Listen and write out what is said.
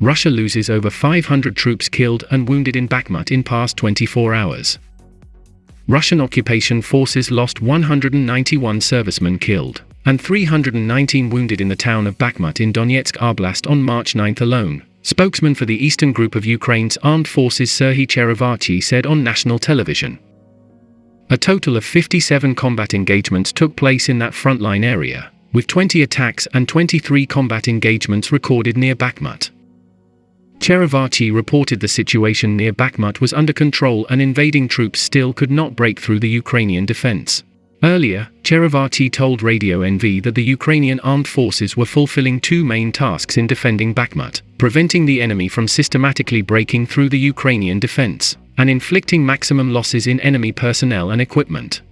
Russia loses over 500 troops killed and wounded in Bakhmut in past 24 hours. Russian occupation forces lost 191 servicemen killed and 319 wounded in the town of Bakhmut in Donetsk Oblast on March 9 alone. Spokesman for the Eastern Group of Ukraine's armed forces Serhiy Cherevati said on national television. A total of 57 combat engagements took place in that frontline area, with 20 attacks and 23 combat engagements recorded near Bakhmut. Cherevati reported the situation near Bakhmut was under control and invading troops still could not break through the Ukrainian defense. Earlier, Cherevati told Radio NV that the Ukrainian armed forces were fulfilling two main tasks in defending Bakhmut, preventing the enemy from systematically breaking through the Ukrainian defense, and inflicting maximum losses in enemy personnel and equipment.